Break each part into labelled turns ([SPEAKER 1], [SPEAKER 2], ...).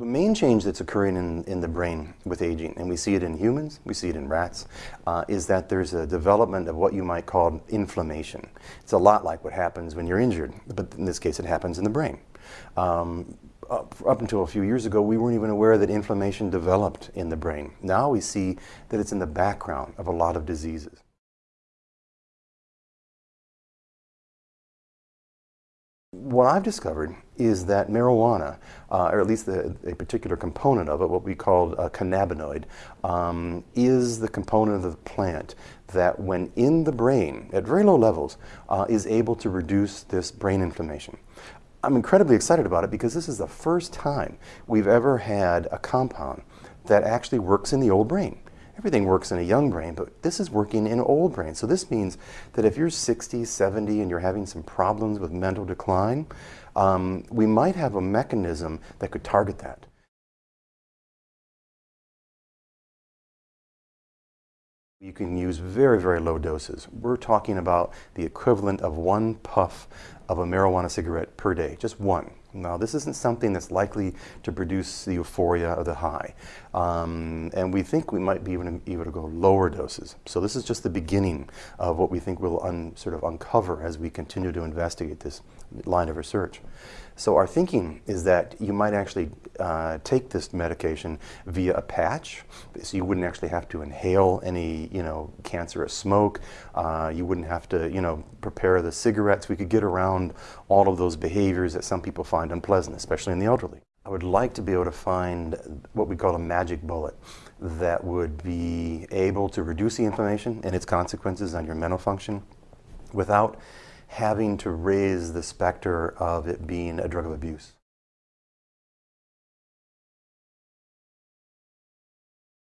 [SPEAKER 1] The main change that's occurring in, in the brain with aging, and we see it in humans, we see it in rats, uh, is that there's a development of what you might call inflammation. It's a lot like what happens when you're injured, but in this case it happens in the brain. Um, up, up, until a few years ago, we weren't even aware that inflammation developed in the brain. Now we see that it's in the background of a lot of diseases. What I've discovered is that marijuana, uh, or at least the, a particular component of it, what we call a cannabinoid, um, is the component of the plant that when in the brain, at very low levels, uh, is able to reduce this brain inflammation. I'm incredibly excited about it because this is the first time we've ever had a compound that actually works in the old brain. Everything works in a young brain, but this is working in old brain. So this means that if you're 60, 70, and you're having some problems with mental decline, um, we might have a mechanism that could target that. You can use very, very low doses. We're talking about the equivalent of one puff of a marijuana cigarette per day, just one. Now, this isn't something that's likely to produce the euphoria or the high. Um, and we think we might be even able to go lower doses. So this is just the beginning of what we think we'll sort of uncover as we continue to investigate this line of research. So our thinking is that you might actually uh, take this medication via a patch, so you wouldn't actually have to inhale any, you know, cancerous smoke. Uh, you wouldn't have to, you know, prepare the cigarettes. We could get around all of those behaviors that some people find unpleasant, especially in the elderly. I would like to be able to find what we call a magic bullet that would be able to reduce the inflammation and its consequences on your mental function without having to raise the specter of it being a drug of abuse.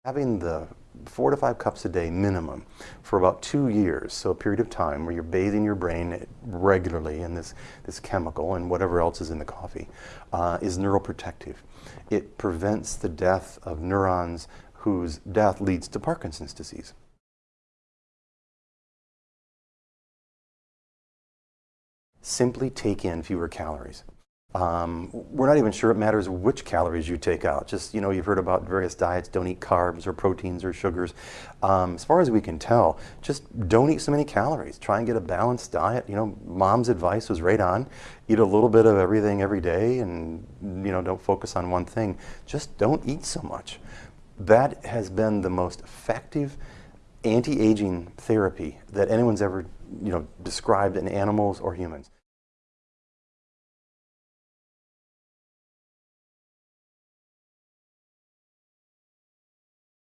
[SPEAKER 1] Having the four to five cups a day minimum for about two years, so a period of time where you're bathing your brain regularly in this, this chemical and whatever else is in the coffee, uh, is neuroprotective. It prevents the death of neurons whose death leads to Parkinson's disease. simply take in fewer calories. Um, we're not even sure it matters which calories you take out. Just, you know, you've heard about various diets, don't eat carbs or proteins or sugars. Um, as far as we can tell, just don't eat so many calories. Try and get a balanced diet. You know, mom's advice was right on. Eat a little bit of everything every day and, you know, don't focus on one thing. Just don't eat so much. That has been the most effective anti-aging therapy that anyone's ever, you know, described in animals or humans.